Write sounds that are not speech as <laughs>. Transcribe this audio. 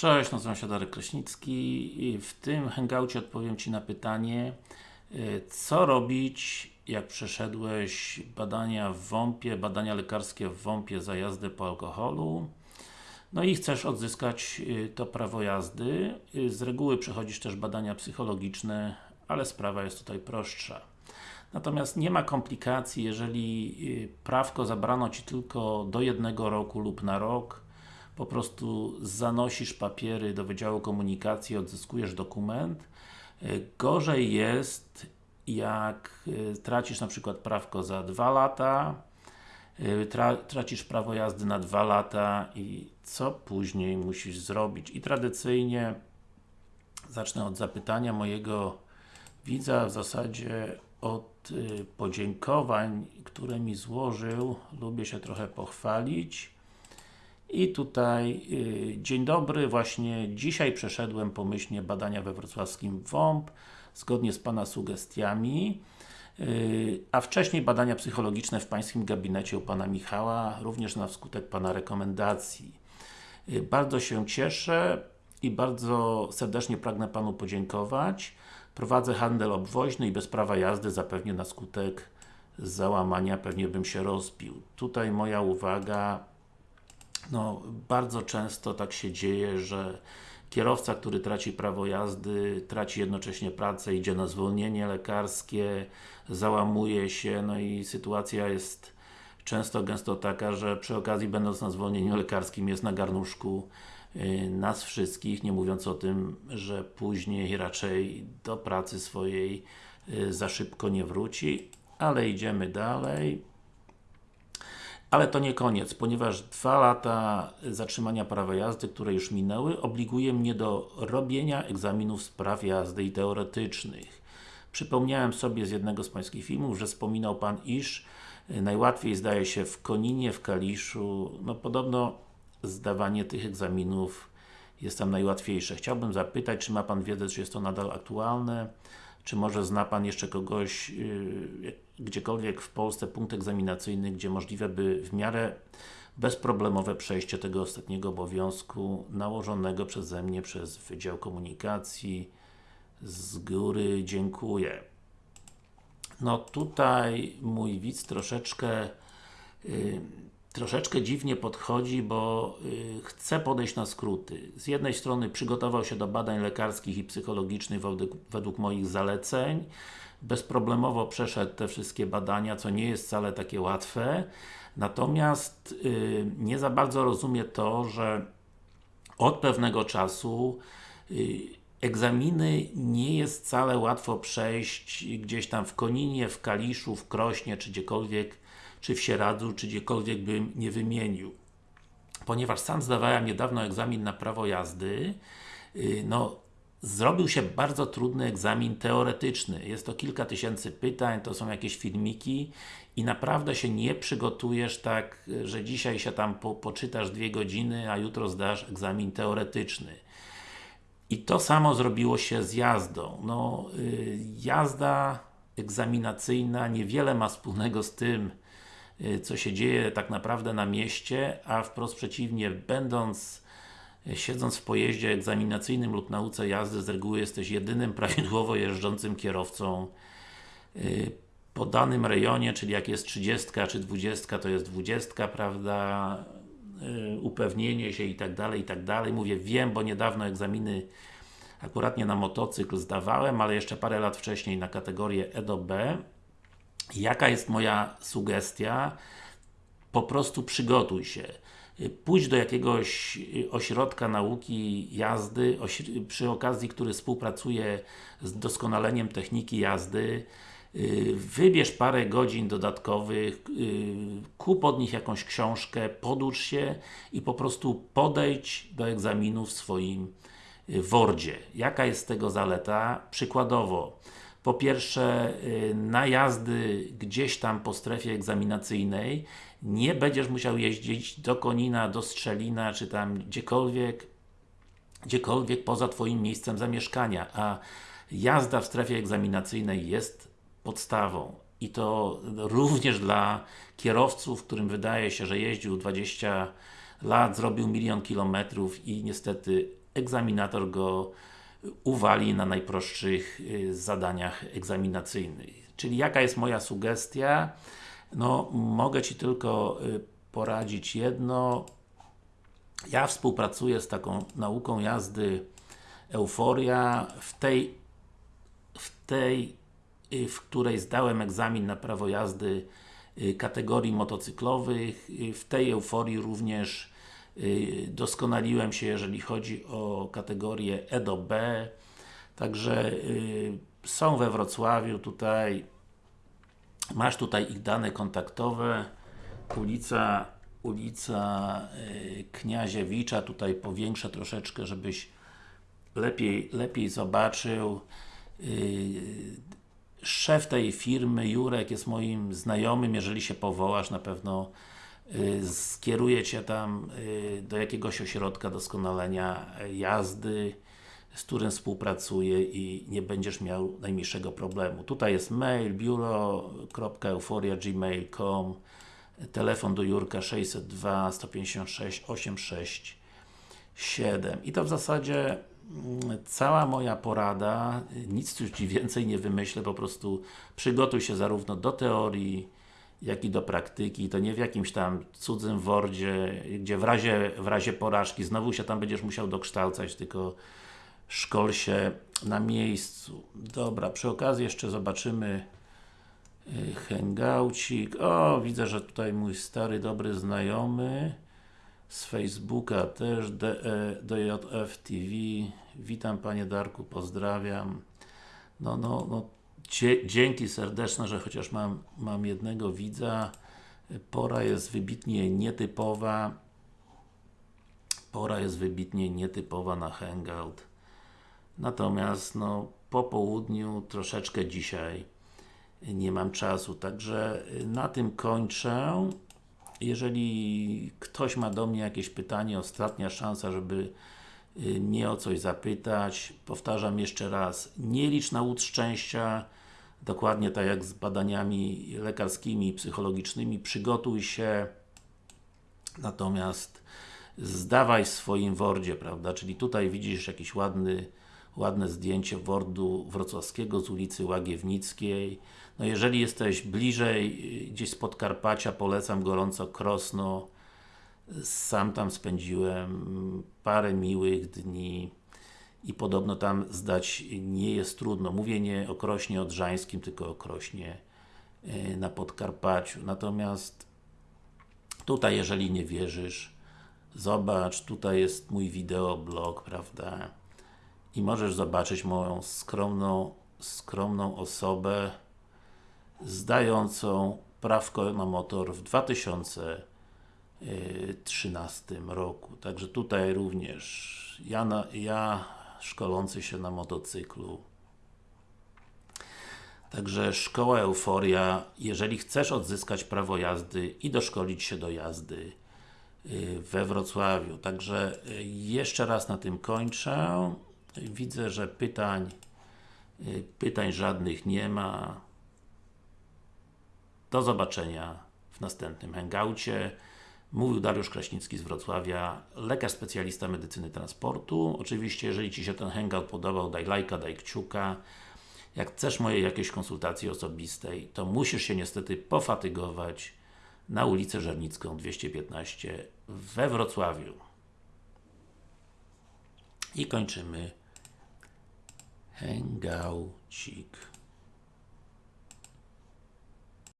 Cześć, nazywam się Darek Kraśnicki i w tym hangoucie odpowiem Ci na pytanie y, co robić jak przeszedłeś badania w WOMP-ie, badania lekarskie w WOMP-ie za jazdę po alkoholu? No i chcesz odzyskać y, to prawo jazdy. Y, z reguły przechodzisz też badania psychologiczne ale sprawa jest tutaj prostsza. Natomiast nie ma komplikacji, jeżeli prawko zabrano Ci tylko do jednego roku lub na rok po prostu zanosisz papiery do Wydziału Komunikacji, odzyskujesz dokument. E, gorzej jest, jak e, tracisz na przykład prawko za dwa lata, e, tra tracisz prawo jazdy na dwa lata i co później musisz zrobić? I tradycyjnie zacznę od zapytania mojego widza, w zasadzie od podziękowań, które mi złożył. Lubię się trochę pochwalić. I tutaj, yy, dzień dobry, właśnie dzisiaj przeszedłem pomyślnie badania we wrocławskim WOMP, zgodnie z Pana sugestiami, yy, a wcześniej badania psychologiczne w Pańskim gabinecie u Pana Michała, również na skutek Pana rekomendacji. Yy, bardzo się cieszę i bardzo serdecznie pragnę Panu podziękować. Prowadzę handel obwoźny i bez prawa jazdy zapewnie na skutek załamania pewnie bym się rozbił. Tutaj moja uwaga no, bardzo często tak się dzieje, że kierowca, który traci prawo jazdy, traci jednocześnie pracę, idzie na zwolnienie lekarskie, załamuje się, no i sytuacja jest często, gęsto taka, że przy okazji będąc na zwolnieniu lekarskim jest na garnuszku y, nas wszystkich, nie mówiąc o tym, że później raczej do pracy swojej y, za szybko nie wróci, ale idziemy dalej. Ale to nie koniec, ponieważ dwa lata zatrzymania prawa jazdy, które już minęły, obliguje mnie do robienia egzaminów z praw jazdy i teoretycznych. Przypomniałem sobie z jednego z Pańskich filmów, że wspominał Pan, iż najłatwiej zdaje się w Koninie, w Kaliszu, no podobno zdawanie tych egzaminów jest tam najłatwiejsze. Chciałbym zapytać, czy ma Pan wiedzę, czy jest to nadal aktualne? Czy może zna Pan jeszcze kogoś, yy, gdziekolwiek w Polsce punkt egzaminacyjny, gdzie możliwe by w miarę bezproblemowe przejście tego ostatniego obowiązku nałożonego przeze mnie przez Wydział Komunikacji z góry dziękuję. No tutaj mój widz troszeczkę yy, troszeczkę dziwnie podchodzi, bo yy, chce podejść na skróty. Z jednej strony przygotował się do badań lekarskich i psychologicznych według, moich zaleceń, bezproblemowo przeszedł te wszystkie badania, co nie jest wcale takie łatwe, natomiast yy, nie za bardzo rozumie to, że od pewnego czasu yy, egzaminy nie jest wcale łatwo przejść gdzieś tam w Koninie, w Kaliszu, w Krośnie, czy gdziekolwiek czy w Sieradzu, czy gdziekolwiek bym nie wymienił. Ponieważ sam zdawałem niedawno egzamin na prawo jazdy, y, no zrobił się bardzo trudny egzamin teoretyczny. Jest to kilka tysięcy pytań, to są jakieś filmiki i naprawdę się nie przygotujesz tak, że dzisiaj się tam po, poczytasz dwie godziny, a jutro zdasz egzamin teoretyczny. I to samo zrobiło się z jazdą. No, yy, jazda egzaminacyjna niewiele ma wspólnego z tym, Y, co się dzieje tak naprawdę na mieście, a wprost przeciwnie, będąc y, siedząc w pojeździe egzaminacyjnym lub nauce jazdy, z reguły jesteś jedynym <laughs> prawidłowo jeżdżącym kierowcą y, po danym rejonie, czyli jak jest 30 czy 20, to jest 20, prawda, upewnienie się i tak dalej, i tak dalej. Mówię, wiem, bo niedawno egzaminy akuratnie na motocykl zdawałem, ale jeszcze parę lat wcześniej na kategorię E do B Jaka jest moja sugestia? Po prostu przygotuj się. Pójdź do jakiegoś ośrodka nauki jazdy, przy okazji, który współpracuje z doskonaleniem techniki jazdy, wybierz parę godzin dodatkowych, kup od nich jakąś książkę, poducz się i po prostu podejdź do egzaminu w swoim Wordzie. Jaka jest tego zaleta? Przykładowo, po pierwsze, y, na jazdy gdzieś tam po strefie egzaminacyjnej nie będziesz musiał jeździć do Konina, do Strzelina, czy tam gdziekolwiek gdziekolwiek poza Twoim miejscem zamieszkania, a jazda w strefie egzaminacyjnej jest podstawą i to również dla kierowców, którym wydaje się, że jeździł 20 lat, zrobił milion kilometrów i niestety egzaminator go uwali na najprostszych y, zadaniach egzaminacyjnych. Czyli jaka jest moja sugestia? No, mogę Ci tylko y, poradzić jedno. Ja współpracuję z taką nauką jazdy Euforia. W tej, w tej, w której zdałem egzamin na prawo jazdy y, kategorii motocyklowych, y, w tej euforii również y, doskonaliłem się, jeżeli chodzi o kategorię E do B. Także y, są we Wrocławiu tutaj Masz tutaj ich dane kontaktowe. Ulica ulica y, Kniaziewicza, tutaj powiększę troszeczkę, żebyś lepiej, lepiej zobaczył. Y, szef tej firmy, Jurek, jest moim znajomym, jeżeli się powołasz, na pewno y, skieruje Cię tam y, do jakiegoś ośrodka doskonalenia jazdy, z którym współpracuję i nie będziesz miał najmniejszego problemu. Tutaj jest mail biuro.euforia.gmail.com telefon do Jurka 602 156 867 i to w zasadzie cała moja porada, nic już Ci <laughs> więcej nie wymyślę, po prostu przygotuj się zarówno do teorii, jak i do praktyki, to nie w jakimś tam cudzym wordzie, gdzie w razie, w razie porażki znowu się tam będziesz musiał dokształcać, tylko szkol się na miejscu. Dobra, przy okazji jeszcze zobaczymy y, Hangoucik. O, widzę, że tutaj mój stary, dobry znajomy z Facebooka też, DJF TV. Witam Panie Darku, pozdrawiam. No, no, no, dzięki serdeczne, że chociaż mam, mam jednego widza. Pora jest wybitnie nietypowa. Pora jest wybitnie nietypowa na Hangout. Natomiast, no, po południu, troszeczkę dzisiaj nie mam czasu, także na tym kończę. Jeżeli ktoś ma do mnie jakieś pytanie, ostatnia szansa, żeby y, mnie o coś zapytać. Powtarzam jeszcze raz, nie licz na łód szczęścia, dokładnie tak jak z badaniami lekarskimi, psychologicznymi, przygotuj się, natomiast zdawaj w swoim Wordzie, prawda, czyli tutaj widzisz jakiś ładny ładne zdjęcie Wordu Wrocławskiego z ulicy Łagiewnickiej. No jeżeli jesteś bliżej, y, gdzieś z Podkarpacia, polecam gorąco Krosno. Sam tam spędziłem parę miłych dni i podobno tam zdać nie jest trudno. Mówię nie o Krośnie Odrzańskim, tylko o Krośnie y, na Podkarpaciu. Natomiast tutaj, jeżeli nie wierzysz, zobacz, tutaj jest mój wideoblog, prawda? I możesz zobaczyć moją skromną, skromną osobę zdającą prawko na motor w 2013 roku. Także tutaj również ja, na, ja szkolący się na motocyklu Także Szkoła Euforia, jeżeli chcesz odzyskać prawo jazdy i doszkolić się do jazdy y, we Wrocławiu. Także y, jeszcze raz na tym kończę. Widzę, że pytań y, pytań żadnych nie ma. Do zobaczenia w następnym hangoucie. Mówił Dariusz Kraśnicki z Wrocławia, lekarz specjalista medycyny transportu. Oczywiście, jeżeli Ci się ten hangout podobał, daj lajka, daj kciuka. Jak chcesz mojej jakiejś konsultacji osobistej, to musisz się niestety pofatygować na ulicę Żernicką 215 we Wrocławiu. I kończymy hangoucik.